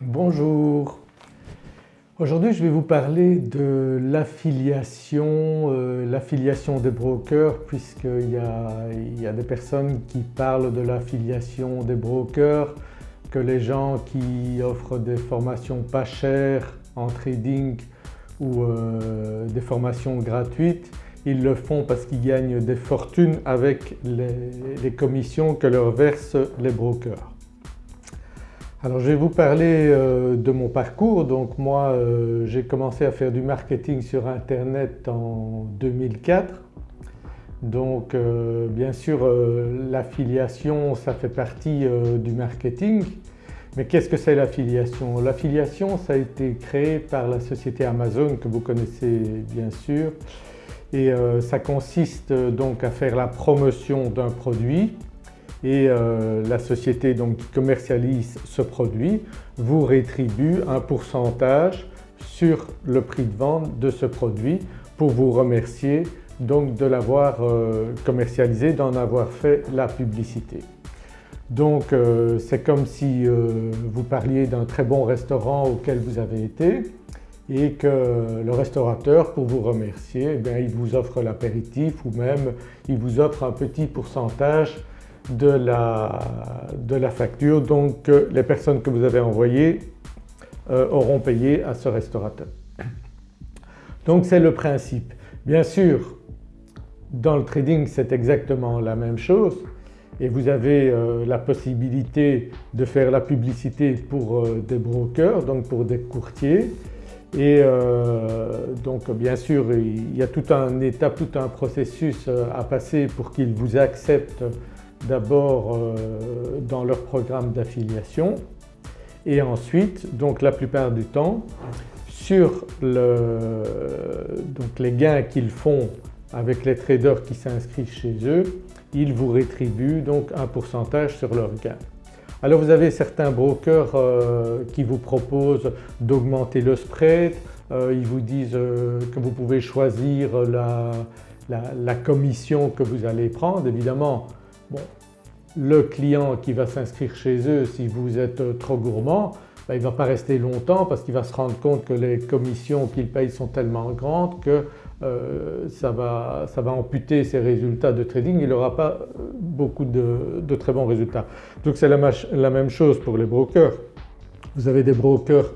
Bonjour, aujourd'hui je vais vous parler de l'affiliation, euh, l'affiliation des brokers puisqu'il y, y, a des personnes qui parlent de l'affiliation des brokers, que les gens qui offrent des formations pas chères en trading ou euh, des formations gratuites, ils le font parce qu'ils gagnent des fortunes avec les commissions que leur versent les brokers. Alors je vais vous parler euh, de mon parcours. Donc moi euh, j'ai commencé à faire du marketing sur internet en 2004. Donc euh, bien sûr l'affiliation ça fait partie du marketing. Mais qu'est-ce que c'est l'affiliation? L'affiliation ça a été créé par la société Amazon que vous connaissez bien sûr et ça consiste donc à faire la promotion d'un produit et euh, la société donc qui commercialise ce produit vous rétribue un pourcentage sur le prix de vente de ce produit pour vous remercier donc de l'avoir euh, commercialisé, d'en avoir fait la publicité. Donc euh, c'est comme si vous parliez d'un très bon restaurant auquel vous avez été et que le restaurateur pour vous remercier eh il vous offre l'apéritif ou même il vous offre un petit pourcentage de la, de la facture donc les personnes que vous avez envoyées euh, auront payé à ce restaurateur. Donc c'est le principe. Bien sûr dans le trading c'est exactement la même chose et vous avez euh, la possibilité de faire la publicité pour euh, des brokers donc pour des courtiers et donc bien sûr il y a tout un état, tout un processus à passer pour qu'ils vous acceptent d'abord euh, dans leur programme d'affiliation et ensuite donc la plupart du temps sur donc les gains qu'ils font avec les traders qui s'inscrivent chez eux, ils vous rétribuent donc un pourcentage sur leurs gains. Alors vous avez certains brokers euh, qui vous proposent d'augmenter le spread, euh, ils vous disent que vous pouvez choisir la, la, commission que vous allez prendre. Évidemment Bon, le client qui va s'inscrire chez eux si vous êtes trop gourmand, ben, il ne va pas rester longtemps parce qu'il va se rendre compte que les commissions qu'il paye sont tellement grandes que euh, ça, va, amputer ses résultats de trading, il n'aura pas beaucoup de, très bons résultats. Donc c'est la, la, même chose pour les brokers. Vous avez des brokers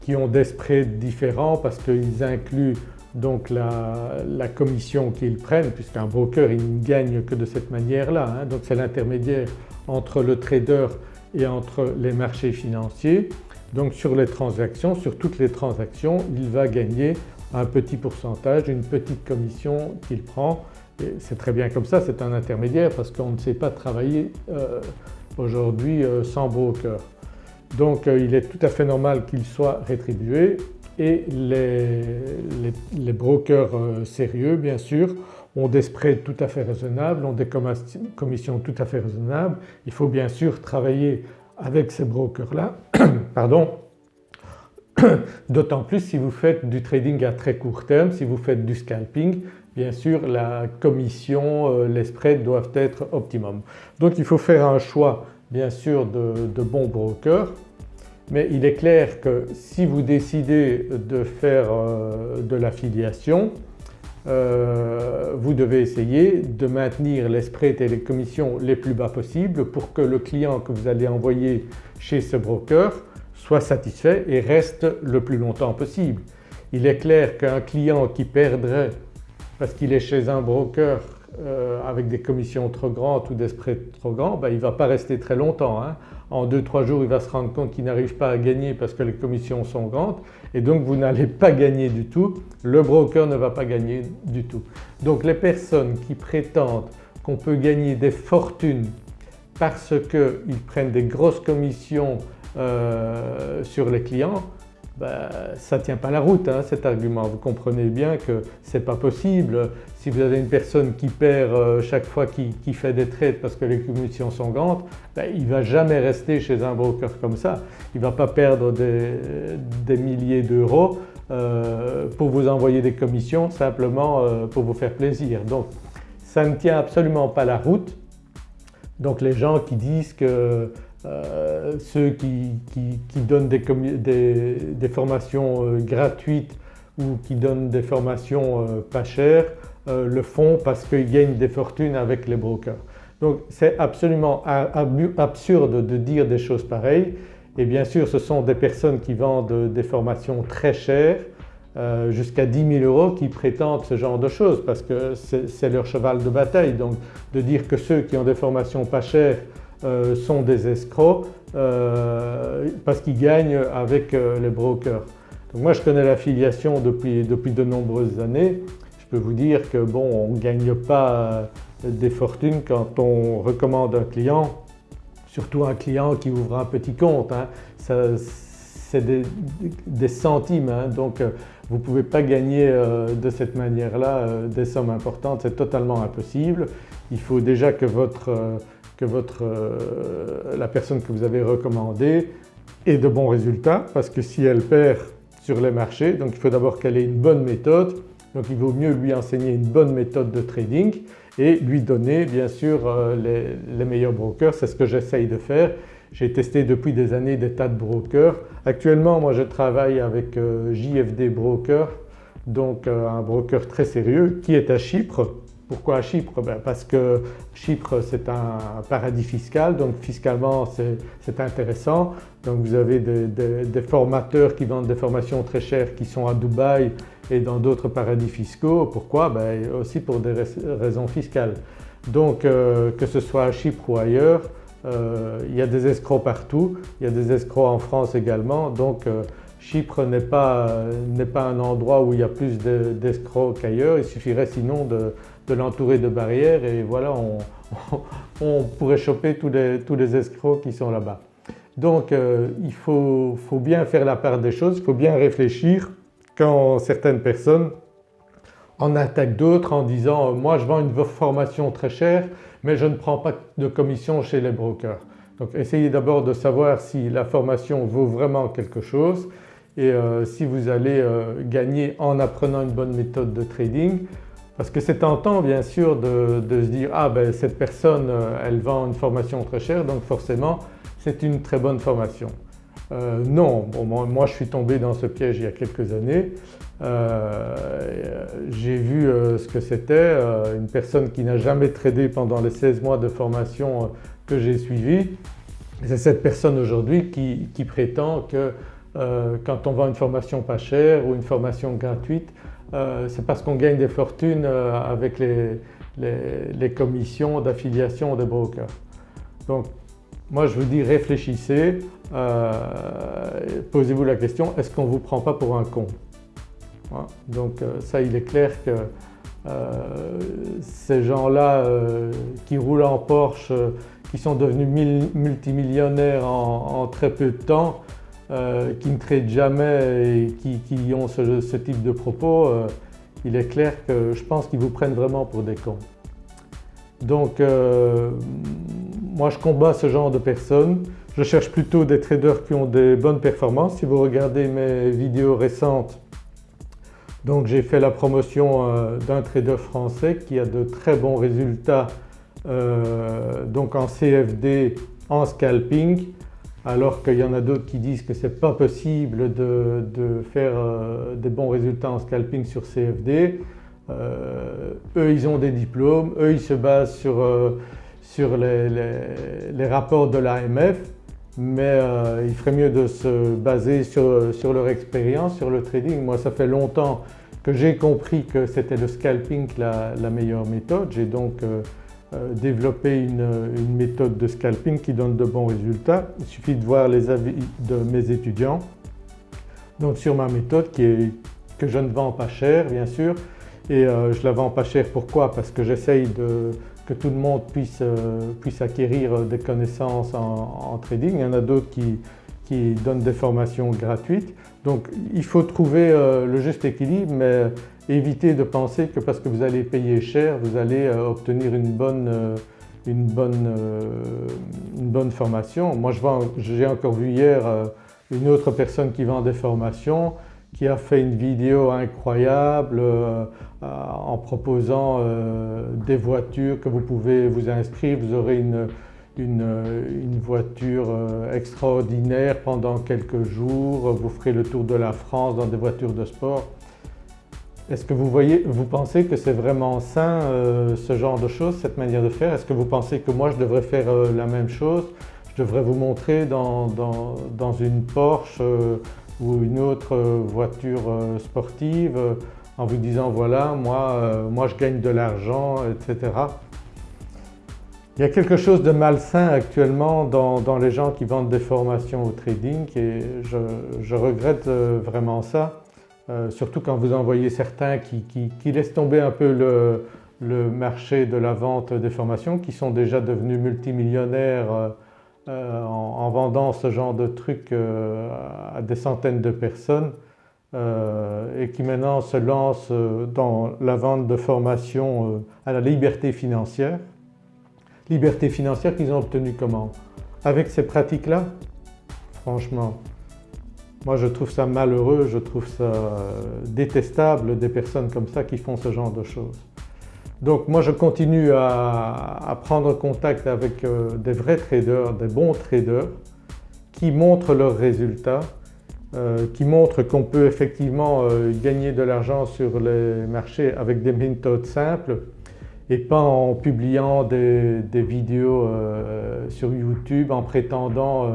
qui ont des spreads différents parce qu'ils incluent donc la, commission qu'ils prennent puisqu'un broker il ne gagne que de cette manière-là. Hein. donc c'est l'intermédiaire entre le trader et entre les marchés financiers. Donc sur les transactions, sur toutes les transactions il va gagner un petit pourcentage, une petite commission qu'il prend c'est très bien comme ça, c'est un intermédiaire parce qu'on ne sait pas travailler euh, aujourd'hui euh, sans broker. Donc euh, il est tout à fait normal qu'il soit rétribué et les, brokers euh, sérieux bien sûr ont des spreads tout à fait raisonnables, ont des commissions tout à fait raisonnables. Il faut bien sûr travailler avec ces brokers-là, pardon, d'autant plus si vous faites du trading à très court terme, si vous faites du scalping, bien sûr la commission, euh, les spreads doivent être optimum. Donc il faut faire un choix bien sûr de, de bons brokers mais il est clair que si vous décidez de faire euh, de l'affiliation, euh, vous devez essayer de maintenir les spreads et les commissions les plus bas possibles pour que le client que vous allez envoyer chez ce broker soit satisfait et reste le plus longtemps possible. Il est clair qu'un client qui perdrait parce qu'il est chez un broker euh, avec des commissions trop grandes ou des spreads trop grands, ben, il ne va pas rester très longtemps. Hein. En 2-3 jours il va se rendre compte qu'il n'arrive pas à gagner parce que les commissions sont grandes et donc vous n'allez pas gagner du tout, le broker ne va pas gagner du tout. Donc les personnes qui prétendent qu'on peut gagner des fortunes parce qu'ils prennent des grosses commissions euh, sur les clients, ben, ça ne tient pas la route hein, cet argument. Vous comprenez bien que ce n'est pas possible. Si vous avez une personne qui perd euh, chaque fois qu'il fait des trades parce que les commissions sont grandes, ben, il ne va jamais rester chez un broker comme ça. Il ne va pas perdre des, milliers d'euros euh, pour vous envoyer des commissions simplement euh, pour vous faire plaisir. Donc ça ne tient absolument pas la route. Donc les gens qui disent que ceux qui, donnent des, formations gratuites ou qui donnent des formations pas chères le font parce qu'ils gagnent des fortunes avec les brokers. Donc c'est absolument absurde de dire des choses pareilles et bien sûr ce sont des personnes qui vendent des formations très chères euh, jusqu'à 10 000 euros qui prétendent ce genre de choses parce que c'est leur cheval de bataille. Donc de dire que ceux qui ont des formations pas chères euh, sont des escrocs euh, parce qu'ils gagnent avec les brokers. Donc moi je connais l'affiliation depuis, depuis de nombreuses années. Je peux vous dire que bon on ne gagne pas des fortunes quand on recommande un client, surtout un client qui ouvre un petit compte. Hein. c'est des, centimes hein. donc euh, vous ne pouvez pas gagner euh, de cette manière-là euh, des sommes importantes, c'est totalement impossible. Il faut déjà que, votre, que votre, la personne que vous avez recommandée ait de bons résultats parce que si elle perd sur les marchés, donc il faut d'abord qu'elle ait une bonne méthode, donc il vaut mieux lui enseigner une bonne méthode de trading et lui donner bien sûr euh, les, meilleurs brokers, c'est ce que j'essaye de faire. J'ai testé depuis des années des tas de brokers. Actuellement moi je travaille avec euh, JFD Broker, donc euh, un broker très sérieux qui est à Chypre. Pourquoi à Chypre? Ben, Parce que Chypre c'est un paradis fiscal donc fiscalement c'est intéressant. Donc vous avez des, formateurs qui vendent des formations très chères qui sont à Dubaï et dans d'autres paradis fiscaux. Pourquoi? Ben, Aussi pour des raisons fiscales. Donc euh, que ce soit à Chypre ou ailleurs, euh, il y a des escrocs partout, il y a des escrocs en France également donc euh, Chypre n'est pas, un endroit où il y a plus d'escrocs qu'ailleurs, il suffirait sinon de, l'entourer de barrières et voilà on, pourrait choper tous les, escrocs qui sont là-bas. Donc il faut, faut bien faire la part des choses, il faut bien réfléchir quand certaines personnes en attaquent d'autres en disant « moi je vends une formation très chère mais je ne prends pas de commission chez les brokers ». Donc essayez d'abord de savoir si la formation vaut vraiment quelque chose et euh, si vous allez euh, gagner en apprenant une bonne méthode de trading parce que c'est tentant bien sûr de, se dire « ah ben cette personne euh, elle vend une formation très chère donc forcément c'est une très bonne formation ». Non, moi, je suis tombé dans ce piège il y a quelques années. J'ai vu ce que c'était, une personne qui n'a jamais tradé pendant les 16 mois de formation que j'ai suivi. C'est cette personne aujourd'hui qui, prétend que quand on vend une formation pas chère ou une formation gratuite, c'est parce qu'on gagne des fortunes avec les, commissions d'affiliation des brokers. Donc moi je vous dis réfléchissez, euh, posez-vous la question est-ce qu'on ne vous prend pas pour un con? Donc euh, ça il est clair que euh, ces gens-là qui roulent en Porsche, qui sont devenus multimillionnaires en, très peu de temps, qui ne traitent jamais et qui, ont ce, type de propos, il est clair que je pense qu'ils vous prennent vraiment pour des cons. Donc moi je combats ce genre de personnes. Je cherche plutôt des traders qui ont des bonnes performances. Si vous regardez mes vidéos récentes, donc j'ai fait la promotion euh, d'un trader français qui a de très bons résultats euh, donc en CFD, en scalping alors qu'il y en a d'autres qui disent que ce n'est pas possible de, faire euh, des bons résultats en scalping sur CFD. eux ils ont des diplômes, eux ils se basent sur sur les, rapports de l'AMF mais euh, il ferait mieux de se baser sur, leur expérience, sur le trading. Moi ça fait longtemps que j'ai compris que c'était le scalping la, meilleure méthode. Euh, euh, développé une, méthode de scalping qui donne de bons résultats. Il suffit de voir les avis de mes étudiants. Donc sur ma méthode que je ne vends pas cher bien sûr et je la vends pas cher pourquoi? Parce que j'essaye que tout le monde puisse, euh, puisse acquérir des connaissances en, trading. Il y en a d'autres qui, qui, donnent des formations gratuites. Donc il faut trouver euh, le juste équilibre mais éviter de penser que parce que vous allez payer cher vous allez euh, obtenir une bonne, une, bonne, une bonne formation. Moi j'ai encore vu hier une autre personne qui vend des formations qui a fait une vidéo incroyable euh, euh, en proposant euh, des voitures que vous pouvez vous inscrire, vous aurez une, une, voiture extraordinaire pendant quelques jours, vous ferez le tour de la France dans des voitures de sport. Est-ce que vous, voyez, vous pensez que c'est vraiment sain ce genre de choses, cette manière de faire? Est-ce que vous pensez que moi je devrais faire la même chose? Je devrais vous montrer dans, une Porsche ou une autre voiture sportive en vous disant voilà moi, euh, moi je gagne de l'argent etc. Il y a quelque chose de malsain actuellement dans, les gens qui vendent des formations au trading et je, regrette euh, vraiment ça. Euh, surtout quand vous en voyez certains qui, laissent tomber un peu le, marché de la vente des formations, qui sont déjà devenus multimillionnaires en, vendant ce genre de trucs à des centaines de personnes. Euh, et qui maintenant se lance euh, dans la vente de formation euh, à la liberté financière. Liberté financière qu'ils ont obtenue comment? Avec ces pratiques-là? Franchement, moi je trouve ça malheureux, je trouve ça détestable des personnes comme ça qui font ce genre de choses. Donc moi je continue à, prendre contact avec des vrais traders, des bons traders qui montrent leurs résultats euh, qui montre qu'on peut effectivement euh, gagner de l'argent sur les marchés avec des méthodes simples et pas en publiant des, vidéos euh, sur YouTube en prétendant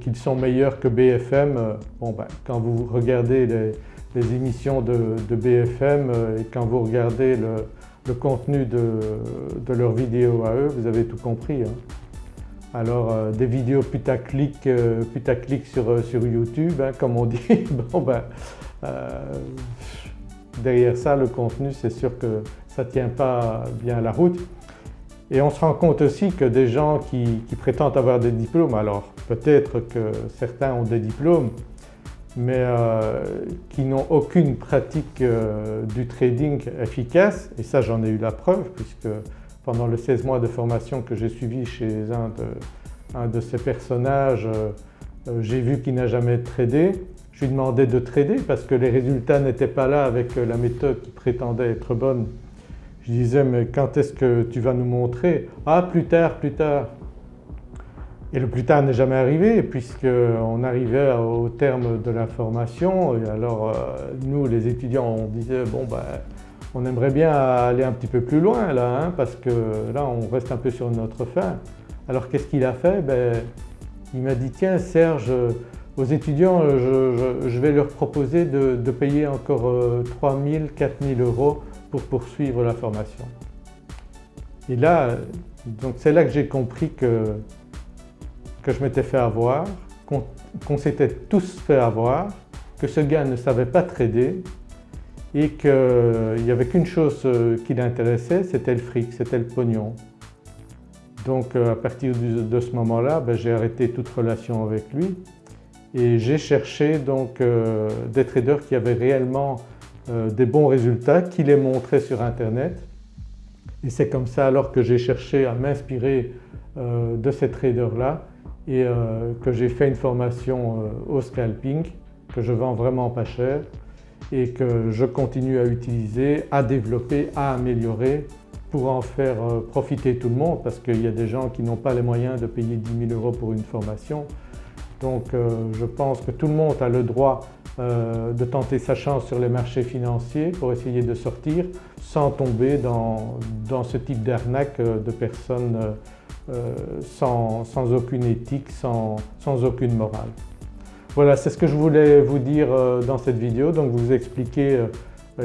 qu'ils sont meilleurs que BFM. Bon ben, quand vous regardez les, émissions de, BFM et quand vous regardez le, contenu de, leurs vidéos à eux, vous avez tout compris. Hein. Alors euh, des vidéos putaclic, euh, putaclic sur, euh, sur YouTube hein, comme on dit, bon ben derrière ça le contenu c'est sûr que ça ne tient pas bien la route. Et on se rend compte aussi que des gens qui, prétendent avoir des diplômes, alors peut-être que certains ont des diplômes, mais qui n'ont aucune pratique du trading efficace, et ça j'en ai eu la preuve puisque pendant les 16 mois de formation que j'ai suivi chez un de, ces personnages, euh, euh, j'ai vu qu'il n'a jamais tradé. Je lui demandais de trader parce que les résultats n'étaient pas là avec euh, la méthode qui prétendait être bonne. Je disais mais quand est-ce que tu vas nous montrer? Ah plus tard, plus tard. Et le plus tard n'est jamais arrivé puisqu'on arrivait au terme de la formation alors nous les étudiants on disait bon ben on aimerait bien aller un petit peu plus loin là, hein, parce que là on reste un peu sur notre fin. Alors qu'est-ce qu'il a fait? Ben, Il m'a dit tiens Serge, aux étudiants je, vais leur proposer de, payer encore 3 000, 4 000 euros pour poursuivre la formation. Et là, c'est là que j'ai compris que, que je m'étais fait avoir, qu'on s'était tous fait avoir, que ce gars ne savait pas trader et qu'il n'y avait qu'une chose euh, qui l'intéressait, c'était le fric, c'était le pognon. Donc euh, à partir de ce moment-là, ben, j'ai arrêté toute relation avec lui et j'ai cherché donc euh, des traders qui avaient réellement des bons résultats, qui les montraient sur internet. Et c'est comme ça alors que j'ai cherché à m'inspirer de ces traders-là et que j'ai fait une formation au scalping que je vends vraiment pas cher et que je continue à utiliser, à développer, à améliorer pour en faire euh, profiter tout le monde parce qu'il y a des gens qui n'ont pas les moyens de payer 10 000 euros pour une formation. Donc euh, je pense que tout le monde a le droit euh, de tenter sa chance sur les marchés financiers pour essayer de sortir sans tomber dans, ce type d'arnaque de personnes sans, aucune éthique, sans aucune morale. Voilà, c'est ce que je voulais vous dire euh, dans cette vidéo, donc vous expliquer euh,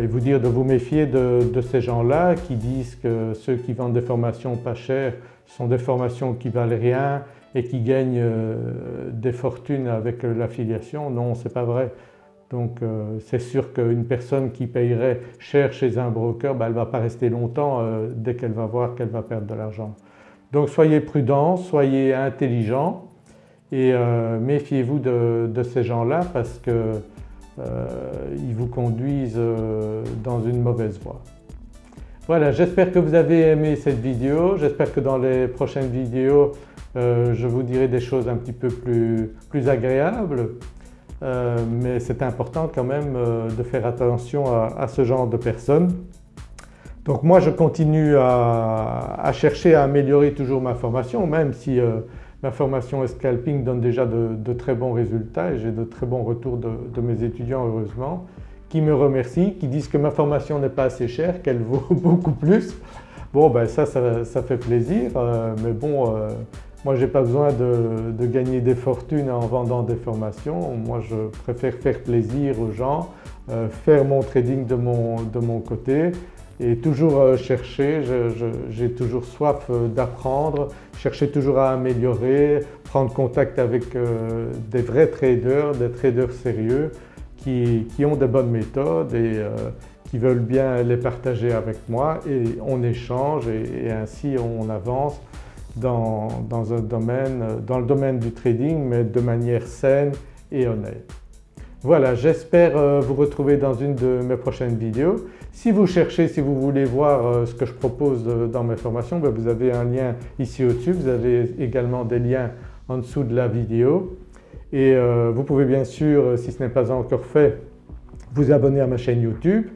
et vous dire de vous méfier de, ces gens-là qui disent que ceux qui vendent des formations pas chères sont des formations qui valent rien et qui gagnent euh, des fortunes avec l'affiliation. Non, c'est pas vrai. Donc c'est sûr qu'une personne qui payerait cher chez un broker, ben, elle ne va pas rester longtemps dès qu'elle va voir qu'elle va perdre de l'argent. Donc soyez prudents, soyez intelligents et euh, méfiez-vous de, ces gens-là parce qu'ils euh, vous conduisent euh, dans une mauvaise voie. Voilà, j'espère que vous avez aimé cette vidéo, j'espère que dans les prochaines vidéos je vous dirai des choses un petit peu plus, agréables, mais c'est important quand même de faire attention à, ce genre de personnes. Donc moi je continue à, chercher à améliorer toujours ma formation même si euh, ma formation scalping donne déjà de, très bons résultats et j'ai de très bons retours de, mes étudiants heureusement qui me remercient, qui disent que ma formation n'est pas assez chère, qu'elle vaut beaucoup plus. Bon ben ça, ça, fait plaisir euh, mais bon euh, moi je n'ai pas besoin de, gagner des fortunes en vendant des formations, moi je préfère faire plaisir aux gens, euh, faire mon trading de mon, de mon côté et toujours euh, chercher, j'ai toujours soif d'apprendre, chercher toujours à améliorer, prendre contact avec des vrais traders, des traders sérieux qui, ont des bonnes méthodes et qui veulent bien les partager avec moi et on échange et ainsi on avance dans, un domaine, dans le domaine du trading mais de manière saine et honnête. Voilà, j'espère euh, vous retrouver dans une de mes prochaines vidéos. Si vous cherchez, si vous voulez voir euh, ce que je propose euh, dans mes formations, ben, vous avez un lien ici au-dessus, vous avez également des liens en dessous de la vidéo et vous pouvez bien sûr, si ce n'est pas encore fait, vous abonner à ma chaîne YouTube.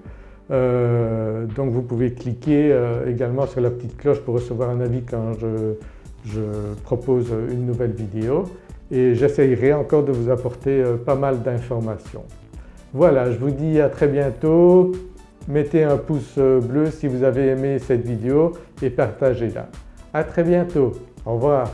donc vous pouvez cliquer également sur la petite cloche pour recevoir un avis quand je, propose une nouvelle vidéo et j'essayerai encore de vous apporter euh, pas mal d'informations. Voilà, je vous dis à très bientôt. Mettez un pouce euh, bleu si vous avez aimé cette vidéo et partagez-la. À très bientôt. Au revoir.